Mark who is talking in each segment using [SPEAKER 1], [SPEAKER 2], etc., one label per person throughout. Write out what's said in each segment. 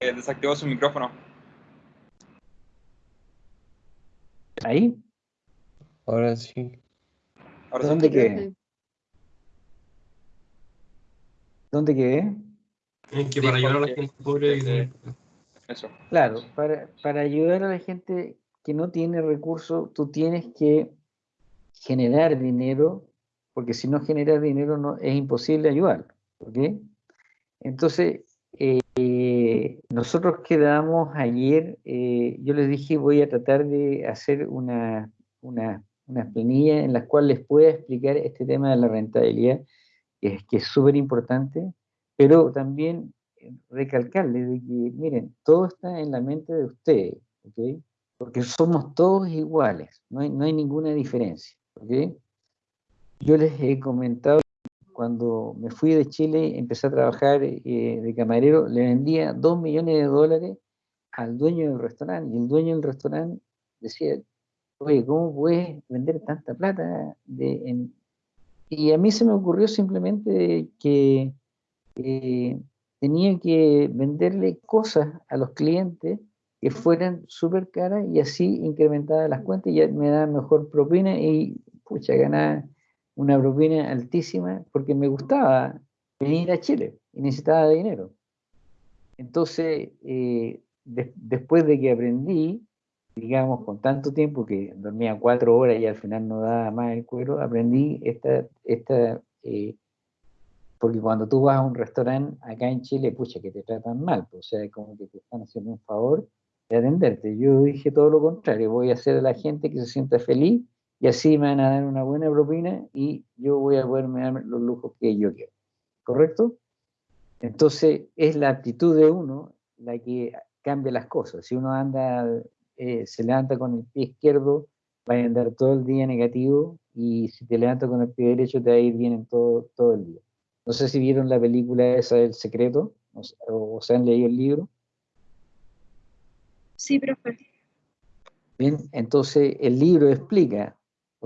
[SPEAKER 1] desactivó su micrófono.
[SPEAKER 2] ¿Ahí?
[SPEAKER 3] Ahora sí.
[SPEAKER 1] Ahora
[SPEAKER 2] ¿Dónde
[SPEAKER 1] sí.
[SPEAKER 2] quedé? ¿Dónde quedé?
[SPEAKER 4] Es que para ayudar a la gente pobre
[SPEAKER 1] eh, Eso.
[SPEAKER 2] Claro, para, para ayudar a la gente que no tiene recursos, tú tienes que generar dinero, porque si no generas dinero no, es imposible ayudar. ¿ok? Entonces, eh, nosotros quedamos ayer, eh, yo les dije voy a tratar de hacer una, una, una planilla en la cual les pueda explicar este tema de la rentabilidad, que es que súper importante, pero también recalcarles de que, miren, todo está en la mente de ustedes, ¿ok? Porque somos todos iguales, no hay, no hay ninguna diferencia, ¿ok? Yo les he comentado, cuando me fui de Chile, empecé a trabajar eh, de camarero, le vendía dos millones de dólares al dueño del restaurante, y el dueño del restaurante decía, oye, ¿cómo puedes vender tanta plata? De, en-?" Y a mí se me ocurrió simplemente que eh, tenía que venderle cosas a los clientes que fueran súper caras y así incrementaba las cuentas y ya me daba mejor propina y pucha, ganaba una propina altísima porque me gustaba venir a Chile y necesitaba dinero. Entonces, eh, des- después de que aprendí, digamos, con tanto tiempo que dormía cuatro horas y al final no daba más el cuero, aprendí esta, esta eh, porque cuando tú vas a un restaurante acá en Chile, pucha, que te tratan mal, pues, o sea, como que te están haciendo un favor de atenderte. Yo dije todo lo contrario, voy a hacer a la gente que se sienta feliz y así me van a dar una buena propina y yo voy a poderme dar los lujos que yo quiero. ¿Correcto? Entonces, es la actitud de uno la que cambia las cosas. Si uno anda, eh, se levanta con el pie izquierdo, va a andar todo el día negativo y si te levantas con el pie derecho te va a ir bien en todo, todo el día. No sé si vieron la película esa del secreto o, o se han leído el libro.
[SPEAKER 5] Sí, profe.
[SPEAKER 2] Bien, entonces el libro explica,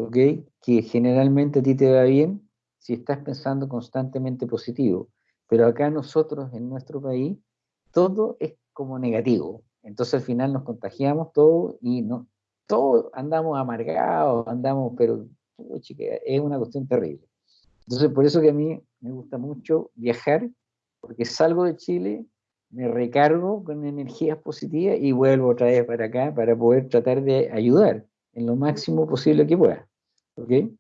[SPEAKER 2] ¿ok? Que generalmente a ti te va bien si estás pensando constantemente positivo, pero acá nosotros en nuestro país todo es como negativo. Entonces al final nos contagiamos todo y no, todos andamos amargados, andamos, pero es una cuestión terrible. Entonces por eso que a mí me gusta mucho viajar, porque salgo de Chile me recargo con energías positivas y vuelvo otra vez para acá para poder tratar de ayudar en lo máximo posible que pueda. ¿Ok?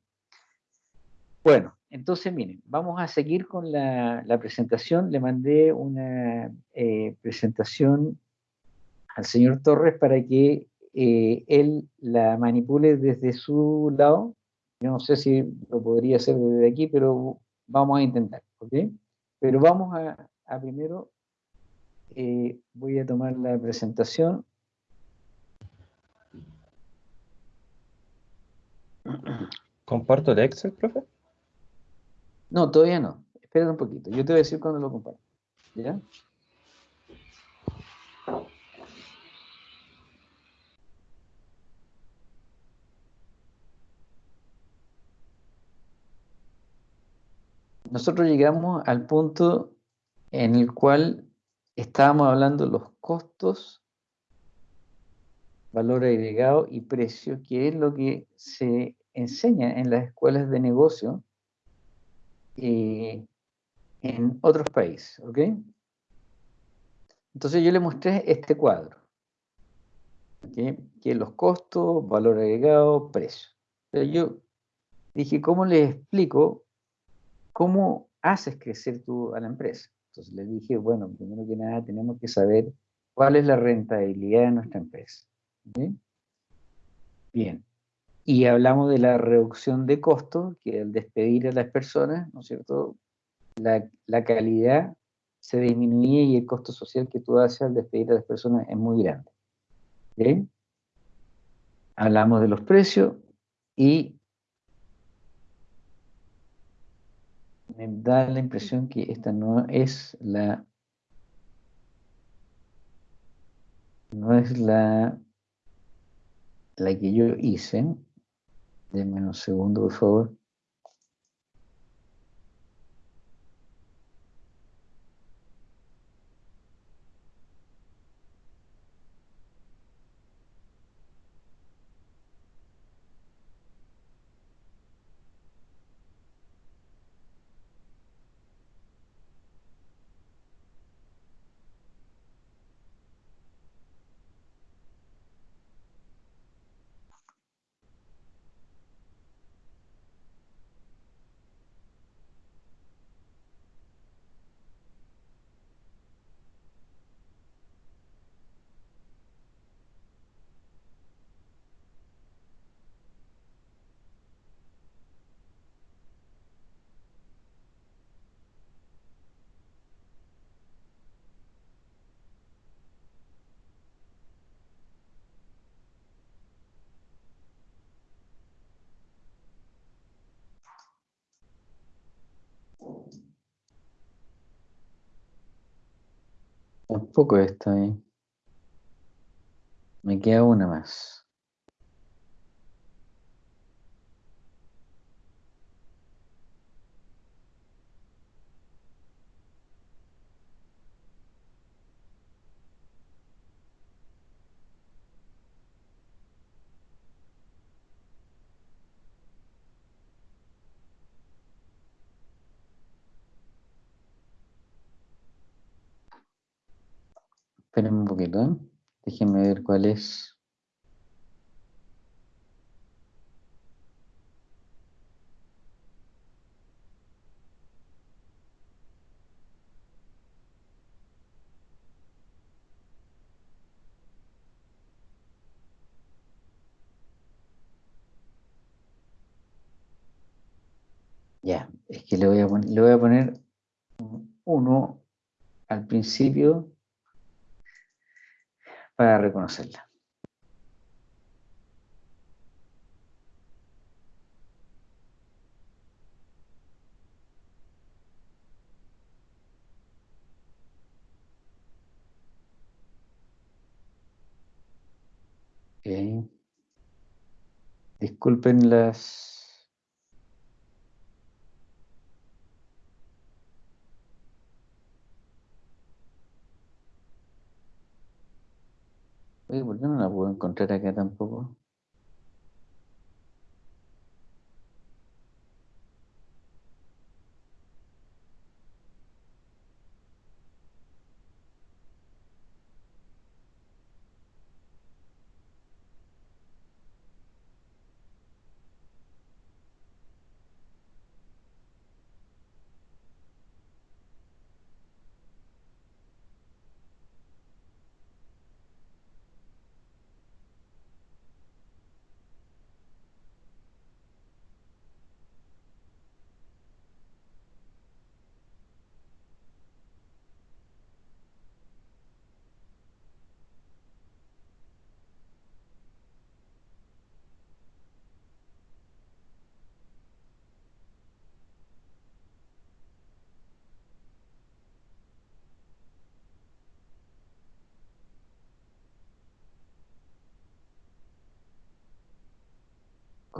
[SPEAKER 2] Bueno, entonces miren, vamos a seguir con la, presentación. Le mandé una eh, presentación al señor Torres para que eh, él la manipule desde su lado. Yo no sé si lo podría hacer desde aquí, pero vamos a intentar. ¿Ok? Pero vamos a, a primero eh, voy a tomar la presentación.
[SPEAKER 3] ¿Comparto el Excel, profe?
[SPEAKER 2] No, todavía no. Espera un poquito. Yo te voy a decir cuando lo comparto. ¿Ya? Nosotros llegamos al punto en el cual estábamos hablando de los costos, valor agregado y precio, que es lo que se enseña en las escuelas de negocio eh, en otros países, ¿ok? Entonces yo le mostré este cuadro, que los costos, valor agregado, precio. Yo dije, ¿cómo les explico cómo haces crecer tú a la empresa? Entonces les dije, bueno, primero que nada tenemos que saber cuál es la rentabilidad de nuestra empresa. Bien. Y hablamos de la reducción de costos, que al despedir a las personas, ¿no es cierto? La, la calidad se disminuye y el costo social que tú haces al despedir a las personas es muy grande. ¿ok? Hablamos de los precios y me da la impresión que esta no es la no es la la que yo hice denme un segundo por favor Tampoco está bien. Me queda una más. Esperen un poquito, ¿eh? Déjenme ver cuál es. Ya, es que le voy a, le voy a poner un uno al principio para reconocerla. Disculpen las... Oye, ¿por qué no la puedo encontrar acá tampoco?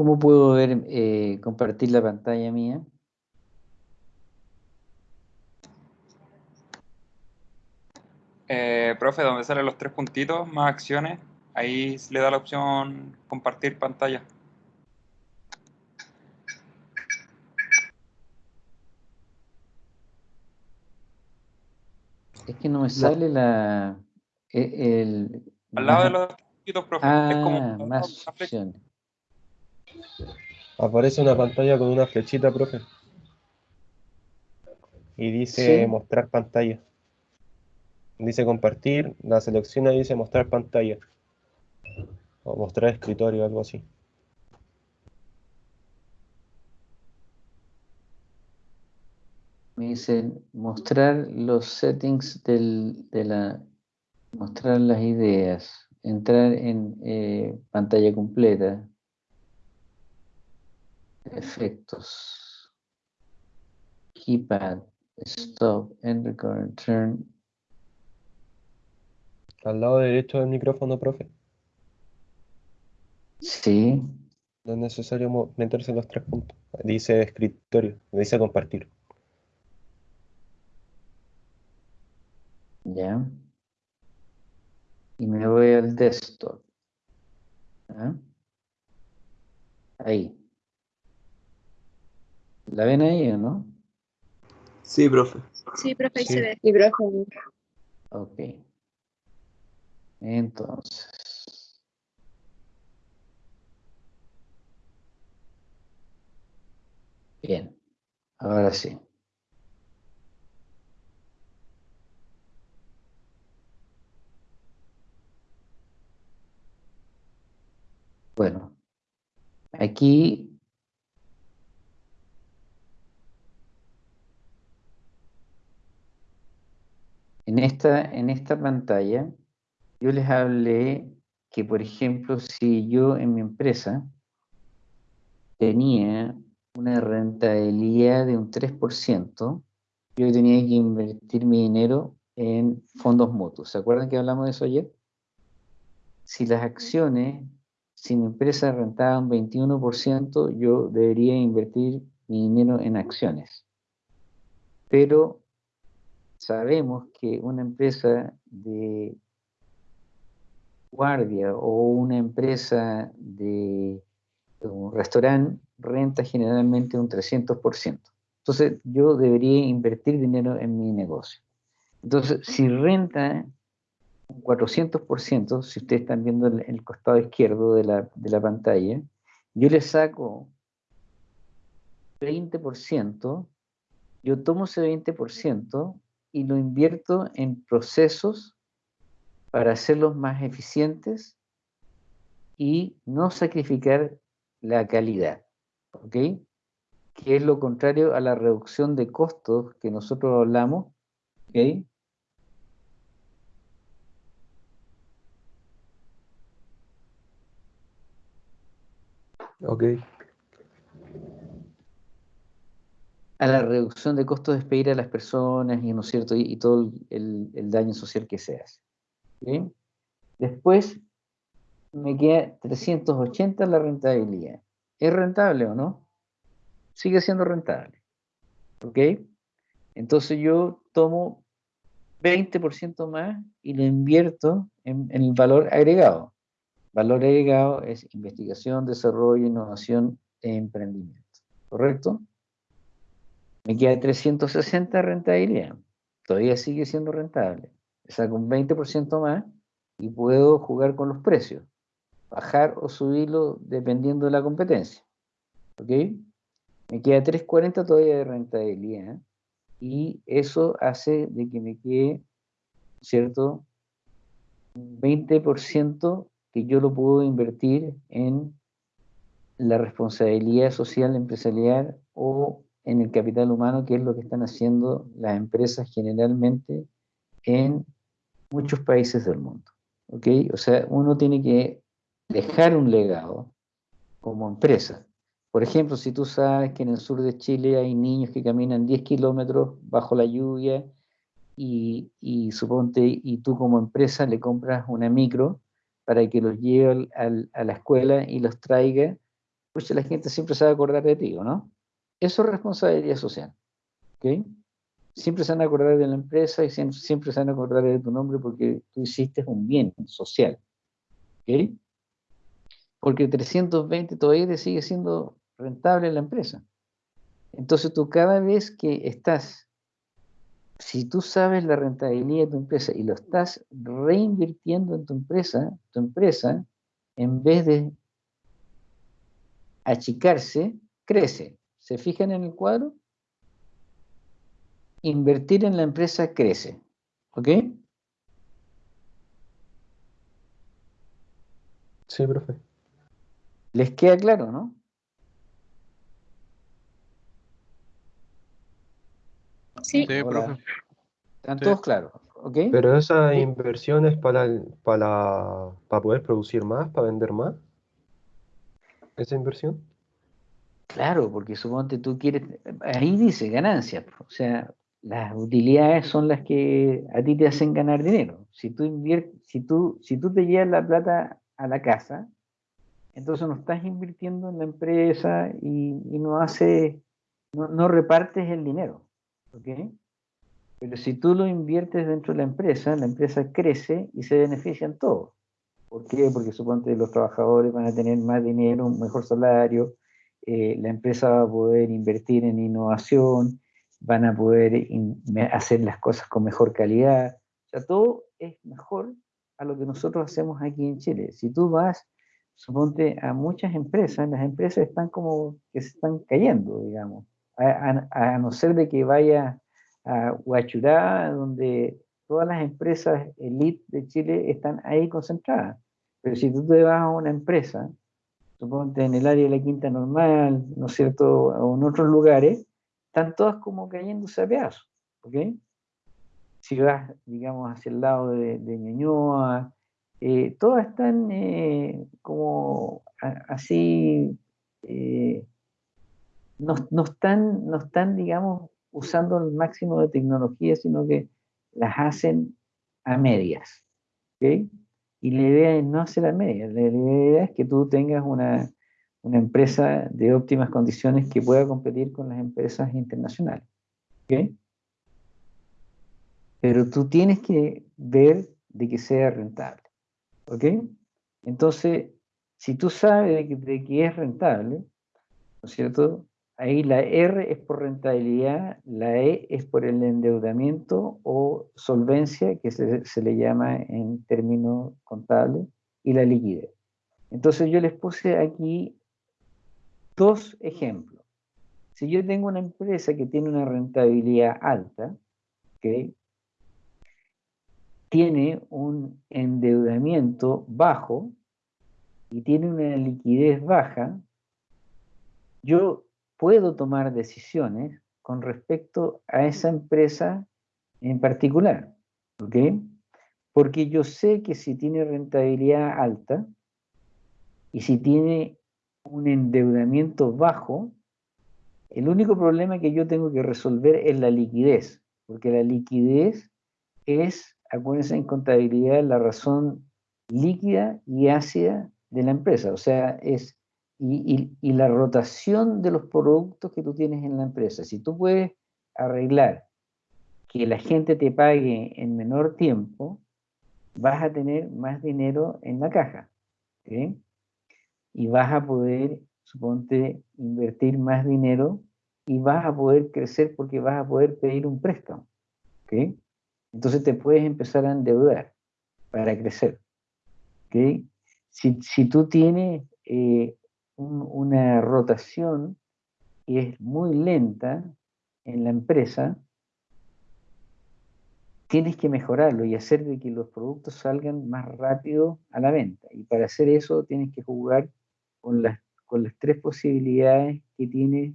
[SPEAKER 2] ¿Cómo puedo ver, eh, compartir la pantalla mía?
[SPEAKER 1] Eh, profe, donde salen los tres puntitos, más acciones, ahí se le da la opción compartir pantalla.
[SPEAKER 2] Es que no me sale la... e- El,
[SPEAKER 1] Al lado de los puntitos, profe, es como
[SPEAKER 2] Ah, más opciones.
[SPEAKER 3] Aparece una pantalla con una flechita, profe. Y dice
[SPEAKER 2] Sí.
[SPEAKER 3] mostrar pantalla. Dice compartir, la selecciona y dice mostrar pantalla. O mostrar escritorio, algo así.
[SPEAKER 2] Me dicen mostrar los settings del, de la... Mostrar las ideas. Entrar en eh, pantalla completa. Efectos. Keypad. Stop. End record. Turn.
[SPEAKER 3] Al lado derecho del micrófono, profe.
[SPEAKER 2] Sí.
[SPEAKER 3] No es necesario meterse en los tres puntos. Dice escritorio, dice compartir.
[SPEAKER 2] Ya. Y me voy al desktop. ¿Ah? Ahí. ¿La ven ahí o no?
[SPEAKER 4] Sí, profe.
[SPEAKER 5] Sí, profe, ahí
[SPEAKER 3] Sí.
[SPEAKER 5] se ve.
[SPEAKER 6] Sí, profe.
[SPEAKER 2] Ok. Entonces. Bien. Ahora sí. Bueno. Aquí En esta, en esta pantalla, yo les hablé que, por ejemplo, si yo en mi empresa tenía una rentabilidad de un 3%, yo tenía que invertir mi dinero en fondos mutuos. ¿Se acuerdan que hablamos de eso ayer? Si las acciones, si mi empresa rentaba un 21%, yo debería invertir mi dinero en acciones. Pero sabemos que una empresa de guardia o una empresa de un restaurante renta generalmente un 300%. Entonces yo debería invertir dinero en mi negocio. Entonces, si renta un 400%, si ustedes están viendo el, el costado izquierdo de la, de la pantalla, yo le saco 20%, yo tomo ese 20% y lo invierto en procesos para hacerlos más eficientes y no sacrificar la calidad. ¿Ok? Que es lo contrario a la reducción de costos que nosotros hablamos. ¿Ok?
[SPEAKER 3] Ok.
[SPEAKER 2] A la reducción de costos de despedir a las personas y, ¿no es cierto? y, todo el, el, daño social que se hace. ¿sí? Después me queda 380 la rentabilidad. ¿Es rentable o no? Sigue siendo rentable. ¿Ok? Entonces yo tomo 20% más y lo invierto en, en el valor agregado. Valor agregado es investigación, desarrollo, innovación e emprendimiento. ¿Correcto? Me queda 360 rentabilidad. Todavía sigue siendo rentable. Saco un 20% más y puedo jugar con los precios. Bajar o subirlo dependiendo de la competencia. ¿Ok? Me queda 340 todavía de rentabilidad. Y eso hace de que me quede, ¿cierto? Un 20% que yo lo puedo invertir en la responsabilidad social empresarial o en el capital humano, que es lo que están haciendo las empresas generalmente en muchos países del mundo. ¿ok? O sea, uno tiene que dejar un legado como empresa. Por ejemplo, si tú sabes que en el sur de Chile hay niños que caminan 10 kilómetros bajo la lluvia y, y, suponte, y tú como empresa le compras una micro para que los lleve a la escuela y los traiga, pues la gente siempre se va a acordar de ti, ¿no? Eso es responsabilidad social. ¿okay? Siempre se van a acordar de la empresa y siempre, se van a acordar de tu nombre porque tú hiciste un bien social. ¿okay? Porque 320 todavía te sigue siendo rentable la empresa. Entonces tú cada vez que estás, si tú sabes la rentabilidad de tu empresa y lo estás reinvirtiendo en tu empresa, tu empresa, en vez de achicarse, crece. ¿Se fijan en el cuadro? Invertir en la empresa crece. ¿Ok?
[SPEAKER 3] Sí, profe.
[SPEAKER 2] ¿Les queda claro, no?
[SPEAKER 5] Sí,
[SPEAKER 6] Sí,
[SPEAKER 2] Hola.
[SPEAKER 6] profe.
[SPEAKER 2] ¿Están
[SPEAKER 6] Sí.
[SPEAKER 2] todos claros? ¿Ok?
[SPEAKER 3] Pero esa inversión es para, para, para poder producir más, para vender más. Esa inversión.
[SPEAKER 2] Claro, porque suponte tú quieres, ahí dice ganancias, o sea, las utilidades son las que a ti te hacen ganar dinero. Si tú inviertes, si tú, si tú te llevas la plata a la casa, entonces no estás invirtiendo en la empresa y, no haces, no, no repartes el dinero, ¿ok? Pero si tú lo inviertes dentro de la empresa, la empresa crece y se benefician todos. ¿Por qué? Porque suponte los trabajadores van a tener más dinero, un mejor salario, eh, la empresa va a poder invertir en innovación, van a poder hacer las cosas con mejor calidad. O sea, todo es mejor a lo que nosotros hacemos aquí en Chile. Si tú vas, suponte, a muchas empresas, las empresas están como que se están cayendo, digamos. A no ser de que vaya a Huachurá, donde todas las empresas elite de Chile están ahí concentradas. Pero si tú te vas a una empresa, suponte en el área de la Quinta Normal, ¿no es cierto?, o en otros lugares, están todas como cayéndose a pedazos, ¿ok? Si vas, digamos, hacia el lado de, de Ñuñoa, eh, todas están eh, como así, eh, no, no están, no están, digamos, usando el máximo de tecnología, sino que las hacen a medias. ¿ok? Y la idea es no hacer a medias, la idea es que tú tengas una, una empresa de óptimas condiciones que pueda competir con las empresas internacionales. ¿ok? Pero tú tienes que ver de que sea rentable. ¿Ok? Entonces, si tú sabes de que, de que es rentable, ¿no es cierto? Ahí la R es por rentabilidad, la E es por el endeudamiento o solvencia, que se, le llama en términos contables, y la liquidez. Entonces yo les puse aquí dos ejemplos. Si yo tengo una empresa que tiene una rentabilidad alta, ¿ok? tiene un endeudamiento bajo y tiene una liquidez baja, yo puedo tomar decisiones con respecto a esa empresa en particular. ¿Ok? Porque yo sé que si tiene rentabilidad alta y si tiene un endeudamiento bajo, el único problema que yo tengo que resolver es la liquidez, porque la liquidez es acuérdense en contabilidad la razón líquida y ácida de la empresa, o sea, es y, y, la rotación de los productos que tú tienes en la empresa. Si tú puedes arreglar que la gente te pague en menor tiempo, vas a tener más dinero en la caja. Y vas a poder, suponte, invertir más dinero y vas a poder crecer porque vas a poder pedir un préstamo. ¿okay? Entonces te puedes empezar a endeudar para crecer. ¿okay? Si, si, tú tienes eh, un, una rotación que es muy lenta en la empresa, tienes que mejorarlo y hacer de que los productos salgan más rápido a la venta. Y para hacer eso tienes que jugar con las, con las tres posibilidades que tiene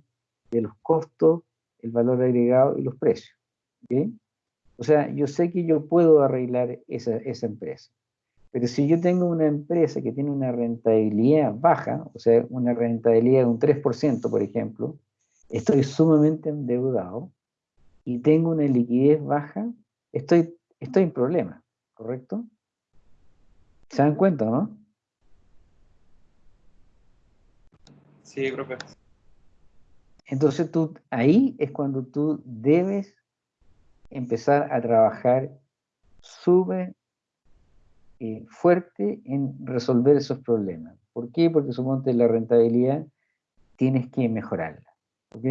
[SPEAKER 2] de los costos, el valor agregado y los precios. ¿okay? O sea, yo sé que yo puedo arreglar esa, esa empresa. Pero si yo tengo una empresa que tiene una rentabilidad baja, o sea, una rentabilidad de un 3%, por ejemplo, estoy sumamente endeudado y tengo una liquidez baja, estoy, estoy en problema, ¿correcto? ¿Se dan cuenta, no?
[SPEAKER 1] Sí, profe.
[SPEAKER 2] Entonces tú, ahí es cuando tú debes empezar a trabajar súper eh, fuerte en resolver esos problemas. ¿Por qué? Porque suponte la rentabilidad tienes que mejorarla. ¿Ok?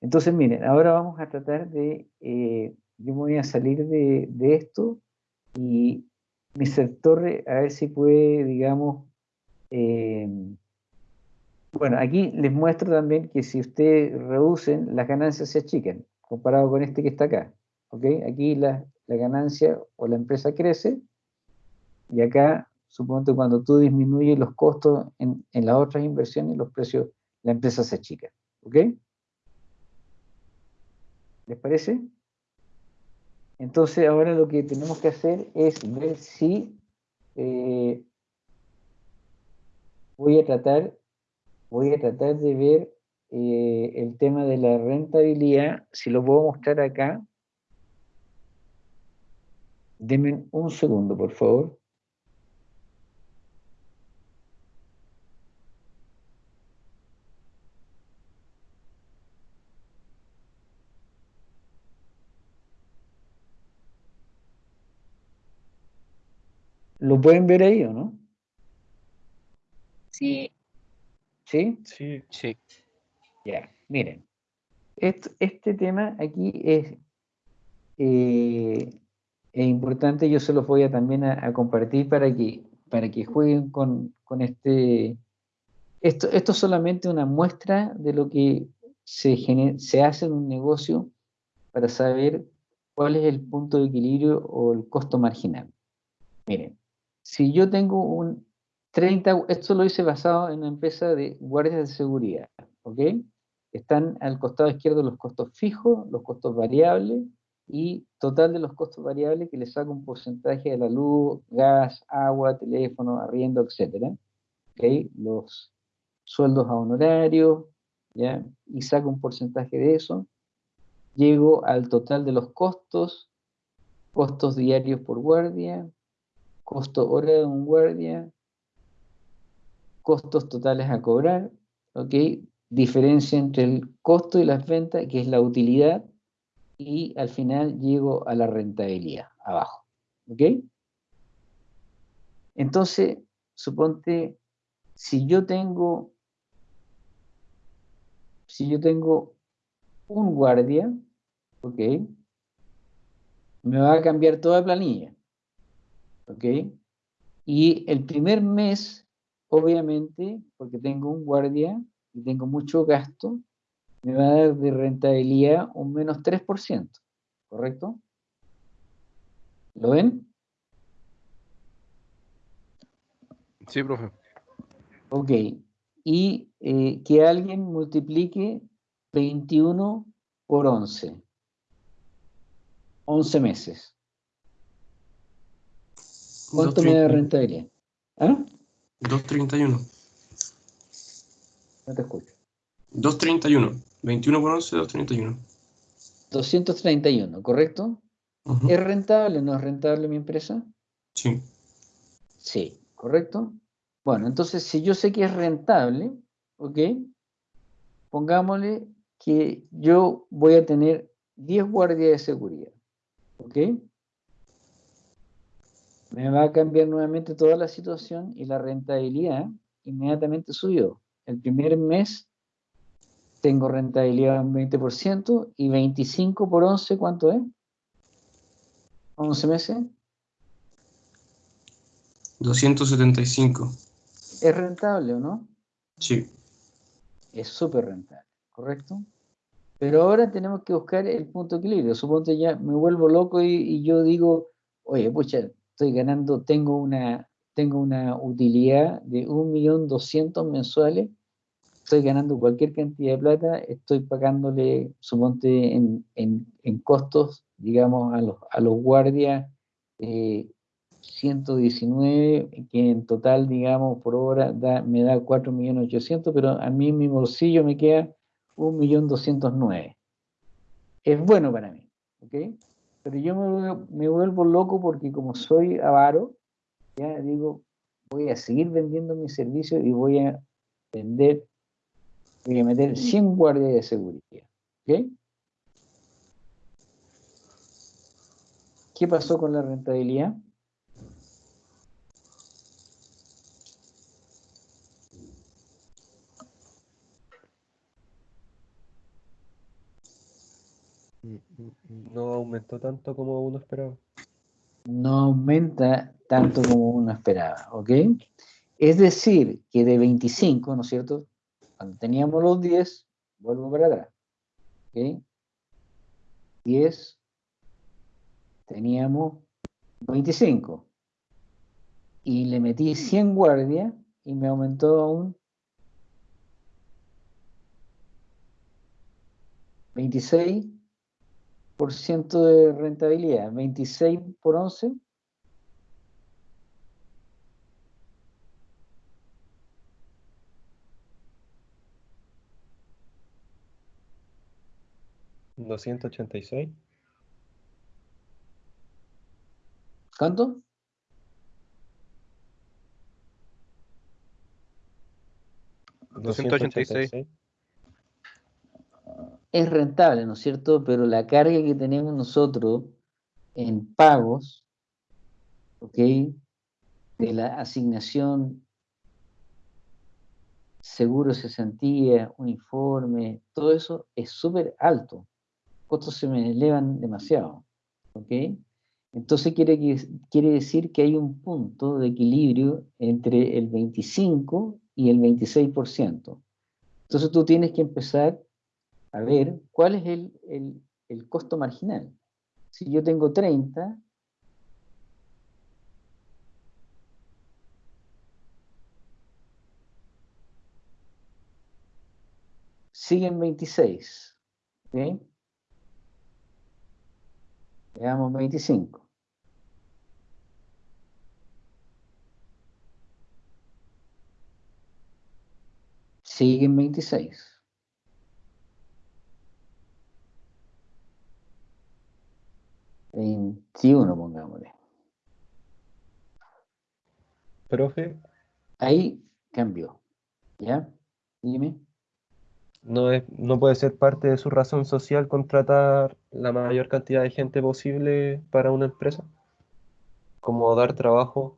[SPEAKER 2] Entonces, miren, ahora vamos a tratar de, eh, yo me voy a salir de, de esto y Mr. Torre, a ver si puede, digamos, eh, bueno, aquí les muestro también que si ustedes reducen, las ganancias se achican, comparado con este que está acá. Aquí la, ganancia o la empresa crece y acá, supongo cuando tú disminuyes los costos en, las otras inversiones, los precios, la empresa se achica. ¿Ok? ¿Les parece? Entonces ahora lo que tenemos que hacer es ver si eh, voy a tratar voy a tratar de ver eh, el tema de la rentabilidad, si lo puedo mostrar acá, Denme un segundo, por favor. ¿Lo pueden ver ahí o no?
[SPEAKER 5] Sí.
[SPEAKER 2] ¿Sí?
[SPEAKER 3] Sí.
[SPEAKER 1] Sí.
[SPEAKER 2] Ya, miren. Este, este tema aquí es eh, es importante, yo se los voy a también a, compartir para que, para que jueguen con, con este... Esto, esto es solamente una muestra de lo que se, se hace en un negocio para saber cuál es el punto de equilibrio o el costo marginal. Miren, si yo tengo un 30, esto lo hice basado en una empresa de guardias de seguridad, ¿ok? Están al costado izquierdo los costos fijos, los costos variables, y total de los costos variables que le saca un porcentaje de la luz, gas, agua, teléfono, arriendo, etc. ¿Okay? Los sueldos a honorarios, ¿ya? y saco un porcentaje de eso. Llego al total de los costos costos diarios por guardia, costo hora de un guardia, costos totales a cobrar, ¿ok? Diferencia entre el costo y las ventas, que es la utilidad, y al final llego a la rentabilidad, abajo, ¿ok? Entonces, suponte, si yo tengo, si yo tengo un guardia, ¿ok? Me va a cambiar toda la planilla, ¿ok? Y el primer mes, obviamente, porque tengo un guardia y tengo mucho gasto, me va a dar de rentabilidad un menos 3%, ¿correcto? ¿Lo ven?
[SPEAKER 5] Sí, profe.
[SPEAKER 2] Ok. Y eh, que alguien multiplique 21 por 11. 11 meses. ¿Cuánto me da
[SPEAKER 6] 2.31.
[SPEAKER 2] rentabilidad? ¿Ah?
[SPEAKER 6] 2.31.
[SPEAKER 2] No te escucho.
[SPEAKER 6] 2.31. 21 por 11, 2.31.
[SPEAKER 2] 231, ¿correcto?
[SPEAKER 6] Ujú.
[SPEAKER 2] ¿Es rentable o no es rentable mi empresa?
[SPEAKER 6] Sí.
[SPEAKER 2] Sí, ¿correcto? Bueno, entonces si yo sé que es rentable, ¿ok? Pongámosle que yo voy a tener 10 guardias de seguridad, ¿ok? Me va a cambiar nuevamente toda la situación y la rentabilidad inmediatamente subió. El primer mes tengo rentabilidad un 20% y 25 por 11, ¿cuánto es? 11 meses.
[SPEAKER 6] 275.
[SPEAKER 2] ¿Es rentable o no?
[SPEAKER 6] Sí.
[SPEAKER 2] es súper rentable, ¿correcto? Pero ahora tenemos que buscar el punto de equilibrio. Suponte ya me vuelvo loco y, y yo digo, oye, pucha, estoy ganando, tengo una, tengo una utilidad de 1.200.000 mensuales, estoy ganando cualquier cantidad de plata, estoy pagándole, suponte, en, en, en costos, digamos, a los, a los guardias, eh, 119, que en total, digamos, por hora da, me da 4.800.000, pero a mí en mi bolsillo me queda 1.209.000. Es bueno para mí, ¿ok? Pero yo me, me vuelvo loco porque como soy avaro, ya digo, voy a seguir vendiendo mis servicios y voy a vender, voy a meter 100 guardias de seguridad, ¿ok? ¿Qué pasó con la rentabilidad?
[SPEAKER 3] Mm, mm, mm, No aumentó tanto como uno esperaba.
[SPEAKER 2] no aumenta tanto como uno esperaba, ¿ok? Es decir, que de 25, ¿no es cierto? Cuando teníamos los 10, vuelvo para atrás, ¿ok? 10, teníamos 25. Y le metí 100 guardias y me aumentó a un 26% de rentabilidad. 26 por 11,
[SPEAKER 3] ¿286?
[SPEAKER 2] ¿cuánto?
[SPEAKER 5] ¿286?
[SPEAKER 2] Es rentable, ¿no es cierto? Pero la carga que tenemos nosotros en pagos, ¿ok? De la asignación, seguro cesantía, uniforme, todo eso es súper alto. Costos se me elevan demasiado, ¿ok? Entonces quiere, quiere decir que hay un punto de equilibrio entre el 25 y el 26%. Entonces tú tienes que empezar a ver cuál es el, el- el costo marginal. Si yo tengo 30, siguen 26. ¿ok? Veamos 25. Siguen 26. 21, pongámosle.
[SPEAKER 3] Profe,
[SPEAKER 2] Ahí cambió. ¿Ya? Dime.
[SPEAKER 3] no, es, no puede ser parte de su razón social contratar la mayor cantidad de gente posible para una empresa. Como dar trabajo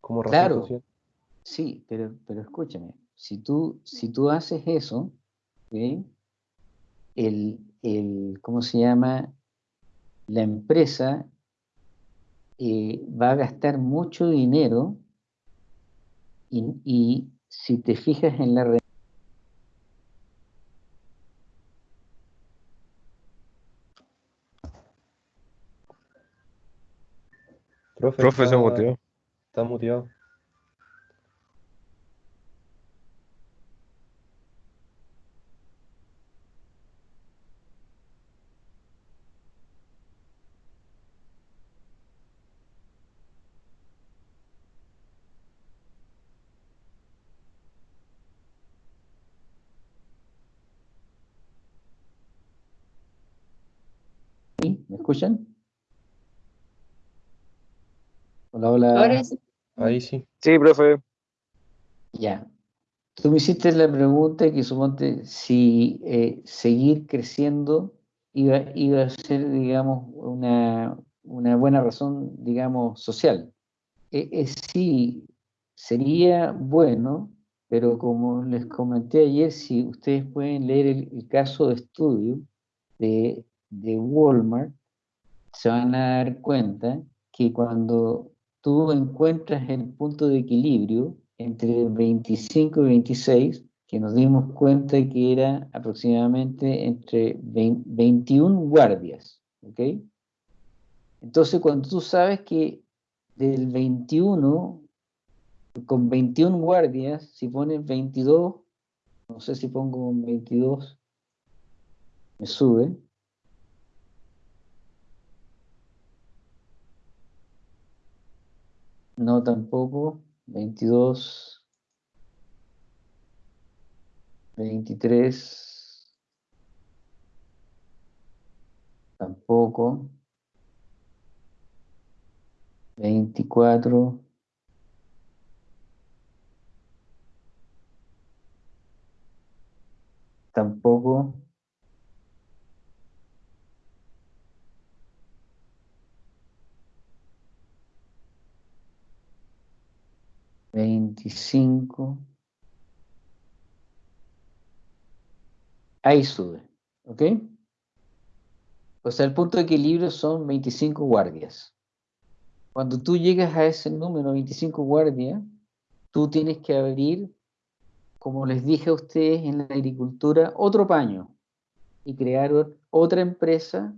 [SPEAKER 3] como razón
[SPEAKER 2] Claro.
[SPEAKER 3] social.
[SPEAKER 2] Sí, pero, pero escúchame. Si tú, si tú haces eso, el, el, ¿cómo se llama? La empresa eh, va a gastar mucho dinero y, y si te fijas en la re-
[SPEAKER 3] Profe,
[SPEAKER 5] Profe se
[SPEAKER 3] está-
[SPEAKER 5] muteó.
[SPEAKER 3] Está muteado.
[SPEAKER 2] ¿Me escuchan? Hola, hola.
[SPEAKER 7] Ahora sí.
[SPEAKER 3] Ahí sí.
[SPEAKER 5] Sí, profe.
[SPEAKER 2] Ya. Tú me hiciste la pregunta que suponte si eh, seguir creciendo iba, iba a ser, digamos, una, una buena razón, digamos, social. Eh, eh, sí, sería bueno, pero como les comenté ayer, si ustedes pueden leer el, el caso de estudio de, de Walmart, se van a dar cuenta que cuando tú encuentras el punto de equilibrio entre 25 y 26, que nos dimos cuenta que era aproximadamente entre 20 21 guardias, ¿ok? Entonces, cuando tú sabes que del 21, con 21 guardias, si pones 22, no sé si pongo 22, me sube, No, tampoco. 22. 23. Tampoco. 24. Tampoco. Veinticinco. Ahí sube, ¿ok? O sea, el punto de equilibrio son 25 guardias. Cuando tú llegas a ese número, 25 guardias, tú tienes que abrir, como les dije a ustedes en la agricultura, otro paño y crear ot- otra empresa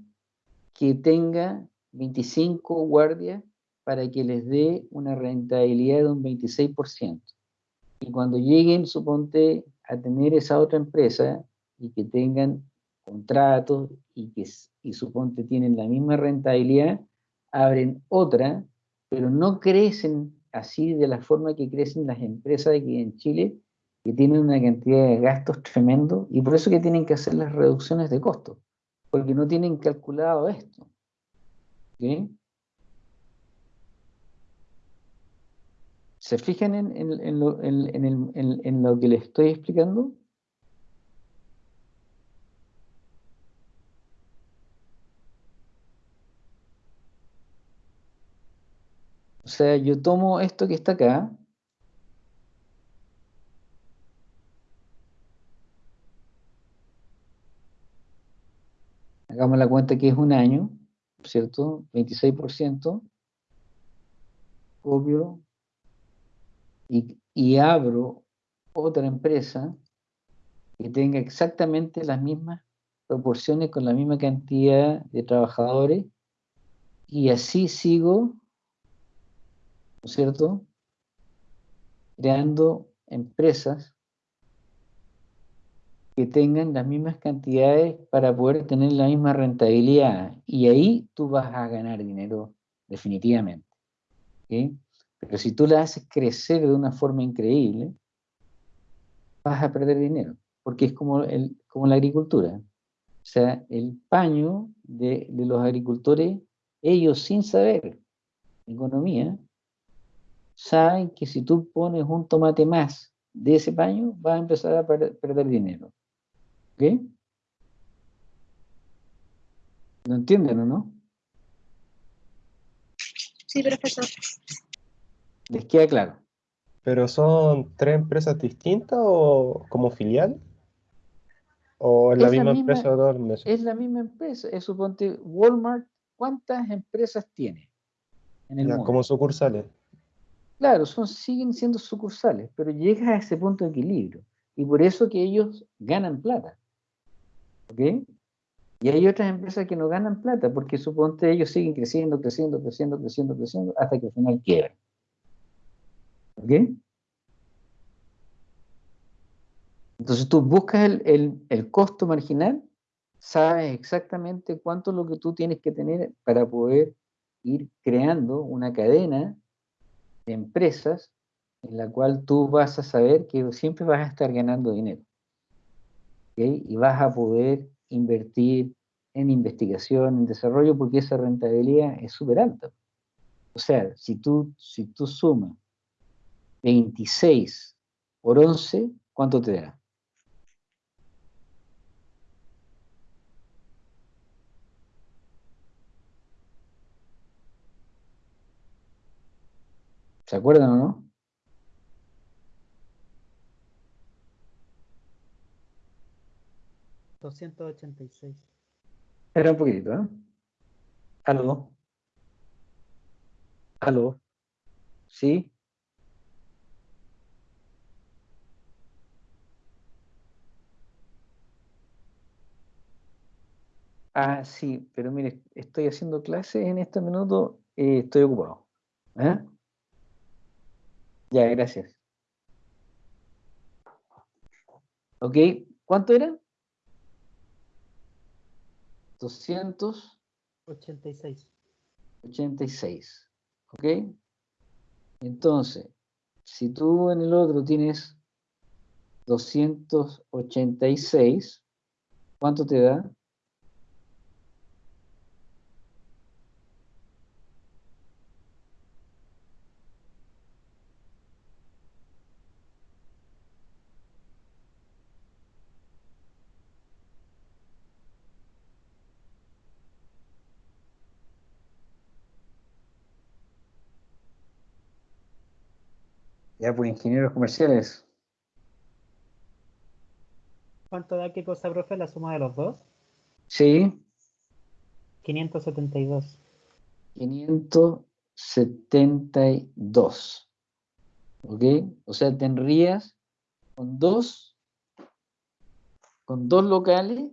[SPEAKER 2] que tenga 25 guardias para que les dé una rentabilidad de un 26%. Y cuando lleguen, suponte, a tener esa otra empresa y que tengan contratos y que y suponte tienen la misma rentabilidad, abren otra, pero no crecen así de la forma que crecen las empresas aquí en Chile, que tienen una cantidad de gastos tremendo y por eso que tienen que hacer las reducciones de costos, porque no tienen calculado esto. ¿ok? ¿Se fijan en, en- en lo, que les estoy explicando? O sea, yo tomo esto que está acá, hagamos la cuenta que es un año, ¿cierto? 26%, copio y, abro otra empresa que tenga exactamente las mismas proporciones con la misma cantidad de trabajadores y así sigo, ¿no es cierto? Creando empresas que tengan las mismas cantidades para poder tener la misma rentabilidad. Y ahí tú vas a ganar dinero definitivamente. ¿ok? Pero si tú la haces crecer de una forma increíble, vas a perder dinero, porque es como, el, como la agricultura. O sea, el paño de, de los agricultores, ellos sin saber economía, saben que si tú pones un tomate más de ese paño, vas a empezar a per- perder dinero. ¿Ok? ¿Lo entienden o no?
[SPEAKER 7] Sí, profesor.
[SPEAKER 2] ¿Les queda claro?
[SPEAKER 3] ¿Pero son tres empresas distintas o como filial? ¿O es la
[SPEAKER 2] Es
[SPEAKER 3] misma
[SPEAKER 2] misma-
[SPEAKER 3] empresa mesas?
[SPEAKER 2] Es la misma empresa. Es suponte Walmart, ¿cuántas empresas tiene en el
[SPEAKER 3] Ya,
[SPEAKER 2] mundo?
[SPEAKER 3] como sucursales.
[SPEAKER 2] Claro, son, siguen siendo sucursales, pero llegas a ese punto de equilibrio. Y por eso que ellos ganan plata. ¿Ok? Y hay otras empresas que no ganan plata, porque suponte ellos siguen creciendo, creciendo, creciendo, creciendo, creciendo, hasta que al final quiebran. ¿Ok? Entonces tú buscas el, el- el costo marginal, sabes exactamente cuánto es lo que tú tienes que tener para poder ir creando una cadena de empresas en la cual tú vas a saber que siempre vas a estar ganando dinero. Y vas a poder invertir en investigación, en desarrollo, porque esa rentabilidad es súper alta. O sea, si tú, si tú sumas 26 por 11, ¿cuánto te da? ¿Se acuerdan o no?
[SPEAKER 8] $286.
[SPEAKER 2] Era un poquitito, ¿eh? ¿Aló? ¿Aló? ¿Sí? Ah, sí, pero mire, estoy haciendo clases en este minuto, eh, estoy ocupado. ¿Eh? Ya, gracias. Ok, ¿cuánto era? 200.
[SPEAKER 8] 86.
[SPEAKER 2] 86. ¿Ok? Entonces, si tú en el otro tienes 286, ¿cuánto te da? Ya, pues ingenieros comerciales.
[SPEAKER 8] ¿Cuánto da qué cosa, profe, la suma de los dos?
[SPEAKER 2] Sí,
[SPEAKER 8] 572.
[SPEAKER 2] 572. ¿Ok? O sea, tendrías con dos, con dos locales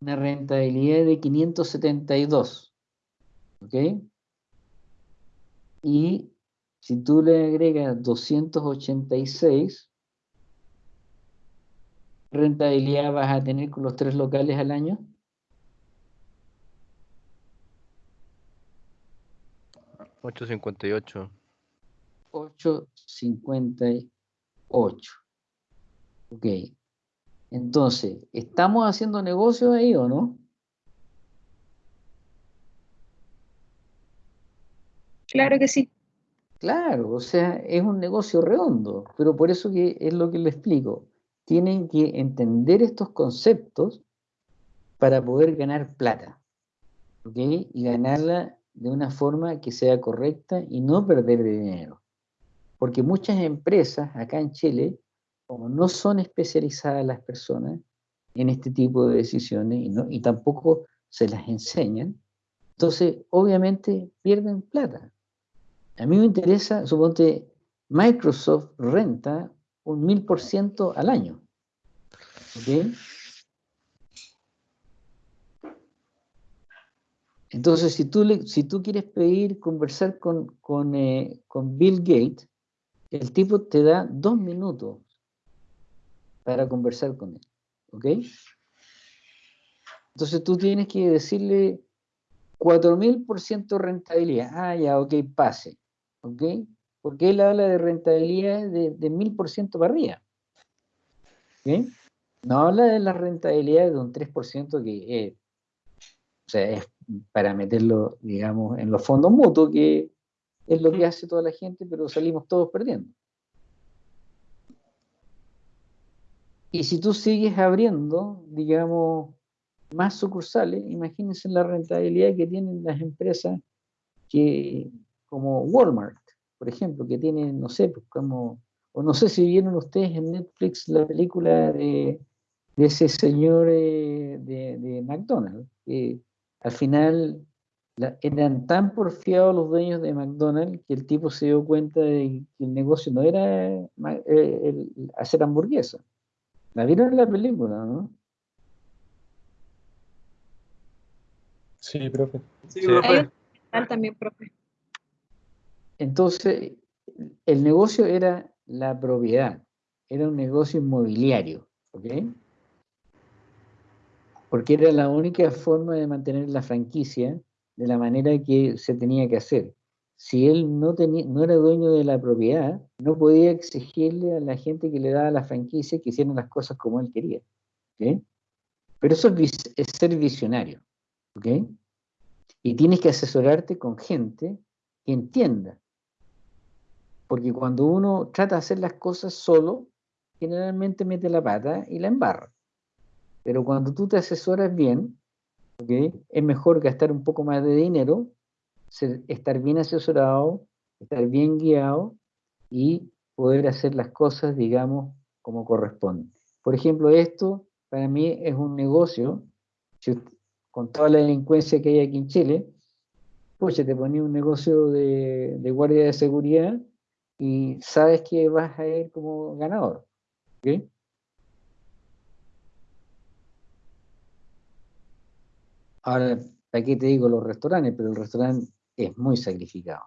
[SPEAKER 2] una rentabilidad de 572. ¿Ok? Y si tú le agregas 286, ¿qué rentabilidad vas a tener con los tres locales al año?
[SPEAKER 5] Ocho cincuenta y ocho.
[SPEAKER 2] 858. Ok. Entonces, ¿estamos haciendo negocio ahí o no?
[SPEAKER 7] Claro que sí.
[SPEAKER 2] Claro, o sea, es un negocio redondo, pero por eso que es lo que le explico. Tienen que entender estos conceptos para poder ganar plata, ¿ok? Y ganarla de una forma que sea correcta y no perder dinero. Porque muchas empresas acá en Chile, como no son especializadas las personas en este tipo de decisiones y, y tampoco se las enseñan, entonces obviamente pierden plata. A mí me interesa, suponte, Microsoft renta un mil por ciento al año. ¿Ok? Entonces, si tú, si tú quieres pedir conversar con, con, eh, con Bill Gates, el tipo te da dos minutos para conversar con él. ¿Ok? Entonces tú tienes que decirle 4000% rentabilidad. Ah, ya, ok, pase. ¿Ok? Porque él habla de rentabilidad de, de 1000% para arriba. ¿Ok? No habla de la rentabilidad de un 3% que es sea, es para meterlo, digamos, en los fondos mutuos, que es lo que hace toda la gente, pero salimos todos perdiendo. Y si tú sigues abriendo, digamos, más sucursales, imagínense la rentabilidad que tienen las empresas que, como Walmart, por ejemplo, que tienen, no sé, pues como, o no sé si vieron ustedes en Netflix la película de, de ese señor eh, de, de McDonald's, que al final la- eran tan porfiados los dueños de McDonald's que el tipo se dio cuenta de que el negocio no era eh, el- hacer hamburguesas. ¿La vieron en la película, no?
[SPEAKER 3] Sí, profe.
[SPEAKER 4] Sí, profe.
[SPEAKER 7] también, profe.
[SPEAKER 2] Entonces, el negocio era la propiedad, era un negocio inmobiliario, ¿ok? Porque era la única forma de mantener la franquicia de la manera que se tenía que hacer. Si él no, tenía, no era dueño de la propiedad, no podía exigirle a la gente que le daba la franquicia que hicieran las cosas como él quería. Pero eso es, ser visionario. Y tienes que asesorarte con gente que entienda. Porque cuando uno trata de hacer las cosas solo, generalmente mete la pata y la embarra. Pero cuando tú te asesoras bien, ¿ok? es mejor gastar un poco más de dinero, ser- estar bien asesorado, estar bien guiado y poder hacer las cosas, digamos, como corresponde. Por ejemplo, esto para mí es un negocio, si usted- con toda la delincuencia que hay aquí en Chile, pues te ponía un negocio de, de guardia de seguridad y sabes que vas a ir como ganador. Ahora, ¿para qué te digo los restaurantes? Pero el restaurante es muy sacrificado.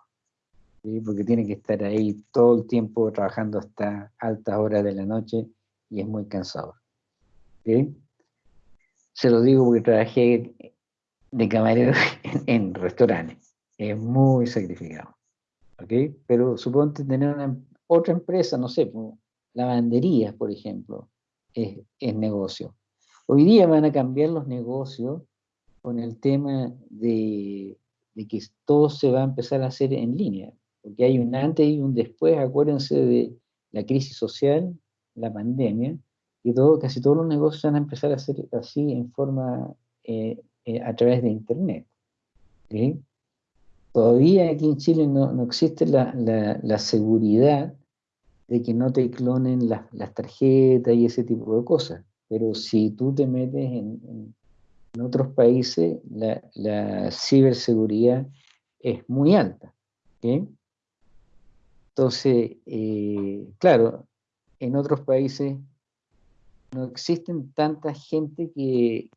[SPEAKER 2] ¿sí? Porque tiene que estar ahí todo el tiempo trabajando hasta altas horas de la noche y es muy cansador. ¿ok? Se lo digo porque trabajé de camarero en, en restaurantes. Es muy sacrificado. ¿Ok? Pero suponte tener una, em- otra empresa, no sé, lavanderías, por ejemplo, es, es negocio. Hoy día van a cambiar los negocios con el tema de, de que todo se va a empezar a hacer en línea, porque hay un antes y un después, acuérdense de la crisis social, la pandemia, y todo, casi todos los negocios van a empezar a hacer así en forma, eh, eh, a través de Internet. ¿sí? Todavía aquí en Chile no, no existe la, la- seguridad de que no te clonen las, las tarjetas y ese tipo de cosas. Pero si tú te metes en, en- otros países, la, la ciberseguridad es muy alta. ¿ok? Entonces, eh, claro, en otros países no existen tanta gente que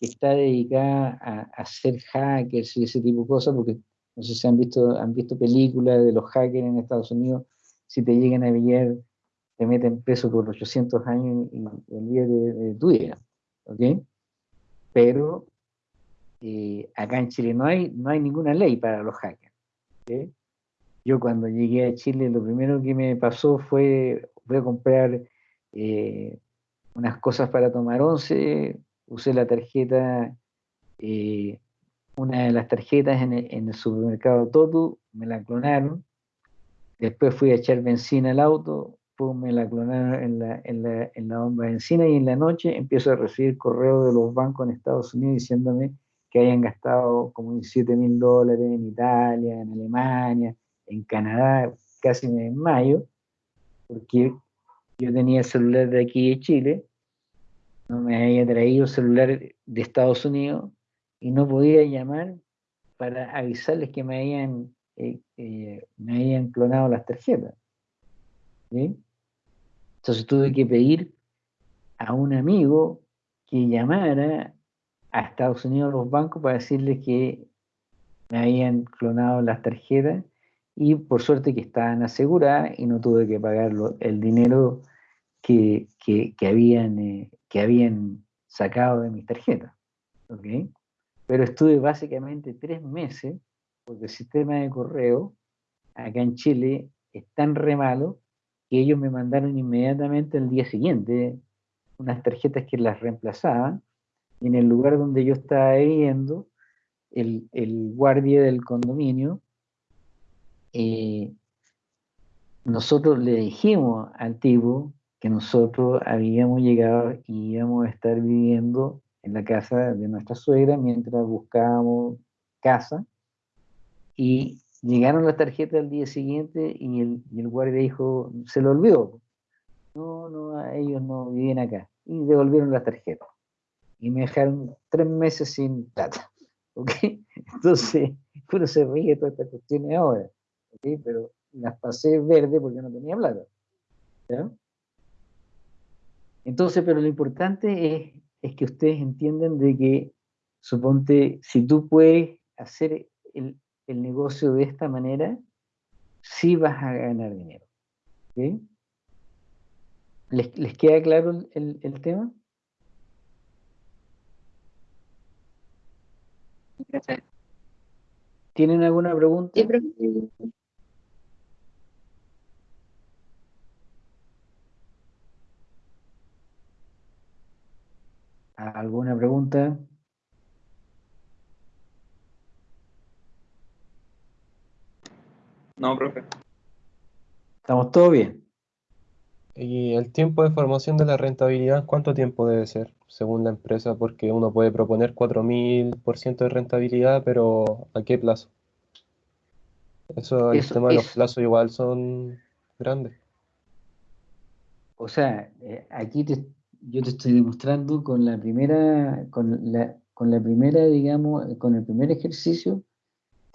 [SPEAKER 2] que está dedicada a, a ser hackers y ese tipo de cosas, porque no sé si han visto, han visto películas de los hackers en Estados Unidos, si te llegan a pillar, te meten preso por 800 años y olvídate de, de tu vida, ¿ok? Pero eh, acá en Chile no hay, no hay ninguna ley para los hackers. Yo cuando llegué a Chile lo primero que me pasó fue, voy a comprar eh, unas cosas para tomar once, usé la tarjeta, eh, una de las tarjetas en el, en el supermercado Totu, me la clonaron, después fui a echar benzina al auto, pum, me la clonaron en la, en, la, en la bomba de benzina y en la noche empiezo a recibir correos de los bancos en Estados Unidos diciéndome que hayan gastado como 17 mil dólares en Italia, en Alemania, en Canadá, casi me desmayo, porque yo tenía el celular de aquí de Chile, no me había traído el celular de Estados Unidos y no podía llamar para avisarles que me habían, eh, eh, me habían clonado las tarjetas. Entonces tuve que pedir a un amigo que llamara a Estados Unidos a los bancos para decirles que me habían clonado las tarjetas y por suerte que estaban aseguradas y no tuve que pagar el dinero que, que, habían, eh, que habían sacado de mis tarjetas. ¿ok? Pero estuve básicamente tres meses porque el sistema de correo acá en Chile es tan re malo que ellos me mandaron inmediatamente al día siguiente unas tarjetas que las reemplazaban. Y en el lugar donde yo estaba viviendo el, guardia del condominio, eh, nosotros le dijimos al tipo que nosotros habíamos llegado y íbamos a estar viviendo en la casa de nuestra suegra mientras buscábamos casa y llegaron las tarjetas al día siguiente y el, y el guardia dijo, se lo olvidó. No, no, ellos no viven acá. Y devolvieron las tarjetas. Y me dejaron tres meses sin plata. ¿Ok? Entonces, uno se ríe de todas estas cuestiones ahora. ¿Ok? Pero las pasé verde porque no tenía plata. ¿Ya? Entonces, pero lo importante es, es que ustedes entiendan de que, suponte, si tú puedes hacer el, el negocio de esta manera, sí vas a ganar dinero. ¿ok? ¿Les, les queda claro el, el- el tema? ¿Tienen alguna pregunta?
[SPEAKER 7] Sí,
[SPEAKER 2] ¿Alguna pregunta?
[SPEAKER 1] No, profe.
[SPEAKER 2] ¿Estamos todos bien?
[SPEAKER 3] Y el tiempo de formación de la rentabilidad, ¿cuánto tiempo debe ser según la empresa? Porque uno puede proponer 4000% de rentabilidad, pero ¿a qué plazo? Eso, el
[SPEAKER 2] Eso-
[SPEAKER 3] tema de los
[SPEAKER 2] eso-
[SPEAKER 3] plazos igual son grandes.
[SPEAKER 2] O sea, eh, aquí te- yo te estoy demostrando con la primera, con la, con la primera, digamos, con el primer ejercicio,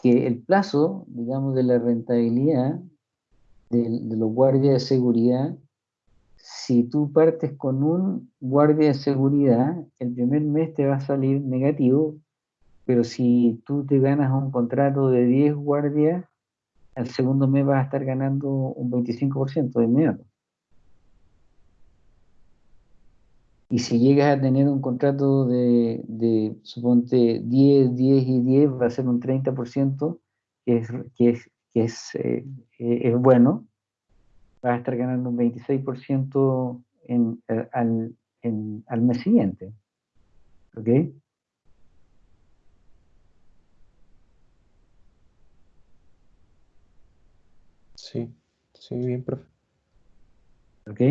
[SPEAKER 2] que el plazo, digamos, de la rentabilidad de, de los guardias de seguridad, si tú partes con un guardia de seguridad, el primer mes te va a salir negativo, pero si tú te ganas un contrato de 10 guardias, al segundo mes vas a estar ganando un 25% de inmediato. Y si llegas a tener un contrato de, de, suponte, 10, 10 y 10, va a ser un 30%, que es, que es, que es, eh, eh, es bueno. Vas a estar ganando un 26% en, eh, al, en- al mes siguiente. ¿Ok?
[SPEAKER 3] Sí, sí, bien, profe.
[SPEAKER 2] ¿Ok?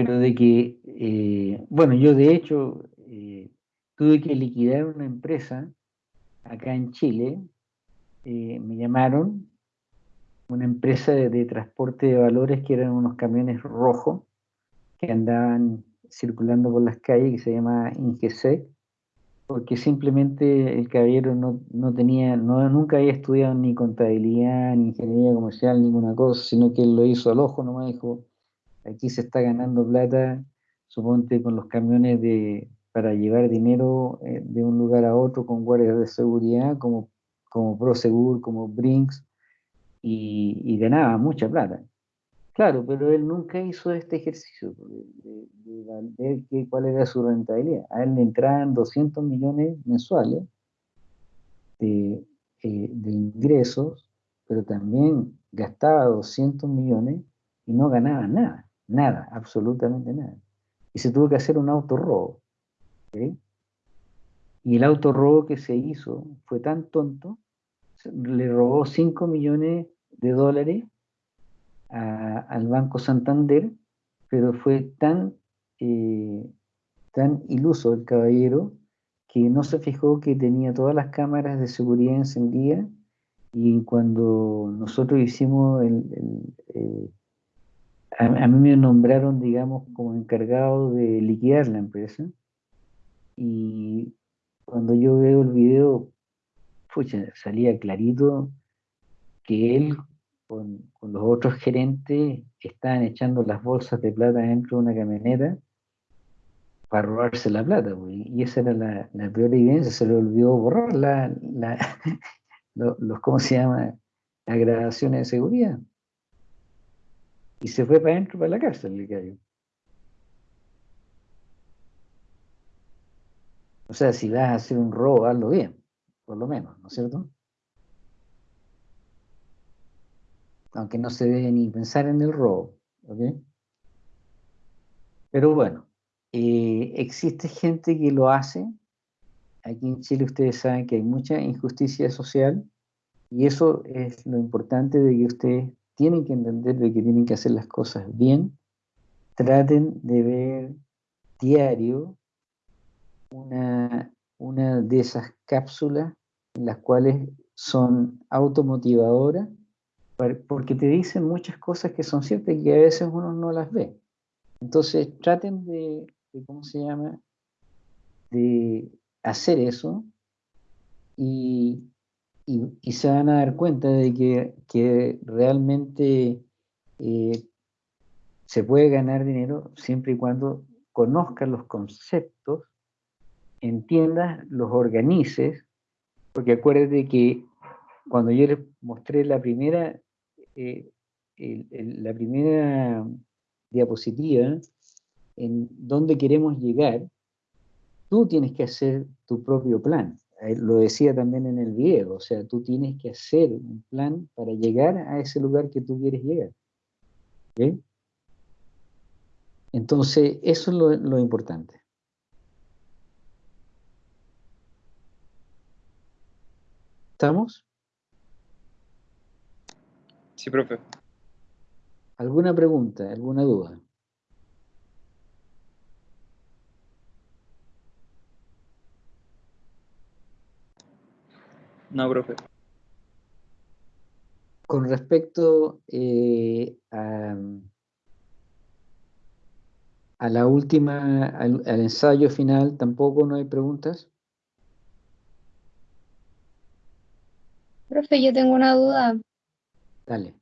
[SPEAKER 2] Pero de que, eh, bueno, yo de hecho eh, tuve que liquidar una empresa acá en Chile, eh, me llamaron, una empresa de, transporte de valores que eran unos camiones rojos que andaban circulando por las calles, que se llama Ingesec, porque simplemente el caballero no, no tenía, no, nunca había estudiado ni contabilidad, ni ingeniería comercial, ninguna cosa, sino que él lo hizo al ojo nomás, dijo, aquí se está ganando plata, suponte con los camiones de, para llevar dinero eh, de un lugar a otro con guardias de seguridad, como, como Prosegur, como Brinks, y, ganaba mucha plata. Claro, pero él nunca hizo este ejercicio de, ver cuál era su rentabilidad. A él le entraban 200 millones mensuales de, eh, de ingresos, pero también gastaba 200 millones y no ganaba nada, nada, absolutamente nada. Y se tuvo que hacer un autorrobo. ¿ok? Y el autorrobo que se hizo fue tan tonto, le robó 5 millones de dólares al Banco Santander, pero fue tan, eh, tan iluso el caballero que no se fijó que tenía todas las cámaras de seguridad encendidas y cuando nosotros hicimos el, el, eh, a, a mí me nombraron, digamos, como encargado de liquidar la empresa y cuando yo veo el video, pucha, salía clarito que él con, con los otros gerentes estaban echando las bolsas de plata dentro de una camioneta para robarse la plata, y esa era la, la peor evidencia, se le olvidó borrar la, la- lo- los, ¿cómo se llama? Las grabaciones de seguridad. Y se fue para adentro, para la cárcel, el gallo. O sea, si vas a hacer un robo, hazlo bien, por lo menos, ¿no es cierto? Aunque no se debe ni pensar en el robo, ¿ok? Pero bueno, eh, existe gente que lo hace aquí en Chile ustedes saben que hay mucha injusticia social y eso es lo importante de que ustedes tienen que entender de que tienen que hacer las cosas bien. Traten de ver diario una, una de esas cápsulas en las cuales son automotivadoras, porque te dicen muchas cosas que son ciertas y que a veces uno no las ve. Entonces traten de, ¿cómo se llama? De hacer eso y, y- se van a dar cuenta de que, que realmente eh, se puede ganar dinero siempre y cuando conozcas los conceptos, entiendas, los organices, porque acuérdate que cuando yo les mostré la primera, eh, la primera diapositiva en dónde queremos llegar, tú tienes que hacer tu propio plan. Eh, Lo decía también en el video, o sea, tú tienes que hacer un plan para llegar a ese lugar que tú quieres llegar. ¿ok? Entonces, eso es lo, lo importante. ¿Estamos?
[SPEAKER 1] Sí, profe.
[SPEAKER 2] ¿Alguna pregunta, alguna duda?
[SPEAKER 1] No, profe.
[SPEAKER 2] Con respecto eh, a, a la última, al, al ensayo final, tampoco no hay preguntas.
[SPEAKER 7] Profe, yo tengo una duda,
[SPEAKER 2] Dale.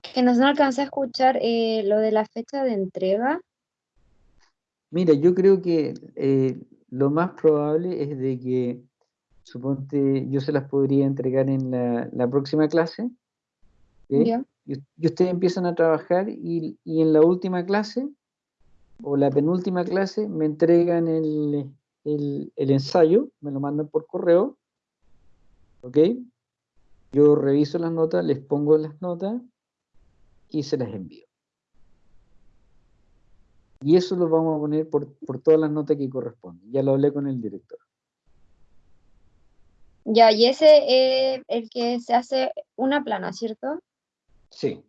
[SPEAKER 7] que no se alcanza a escuchar eh, lo de la fecha de entrega.
[SPEAKER 2] Mira, yo creo que eh, lo más probable es de que, suponte, yo se las podría entregar en la, la próxima clase, y, y ustedes empiezan a trabajar y, y en la última clase o la penúltima clase me entregan el, el- el ensayo, me lo mandan por correo, ¿ok? Yo reviso las notas, les pongo las notas y se las envío. Y eso lo vamos a poner por, por todas las notas que corresponden. Ya lo hablé con el director.
[SPEAKER 7] Ya, y ese es el que se hace una plana, ¿cierto?
[SPEAKER 2] Sí.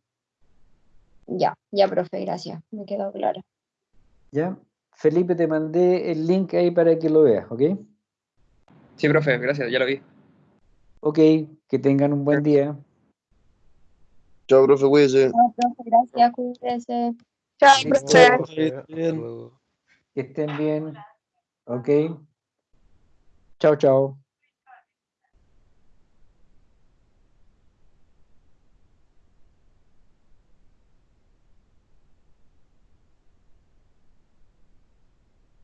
[SPEAKER 7] Ya, ya, profe, gracias, me quedó claro.
[SPEAKER 2] ¿Ya? Felipe, te mandé el link ahí para que lo veas, ¿ok?
[SPEAKER 1] Sí, profe, gracias, ya lo vi.
[SPEAKER 2] Ok, que tengan un buen día.
[SPEAKER 4] Chao, profe, cuídese.
[SPEAKER 7] No, profe, gracias, cuídese.
[SPEAKER 9] Chao, profe.
[SPEAKER 2] Que estén bien. Ok. Chao, chao.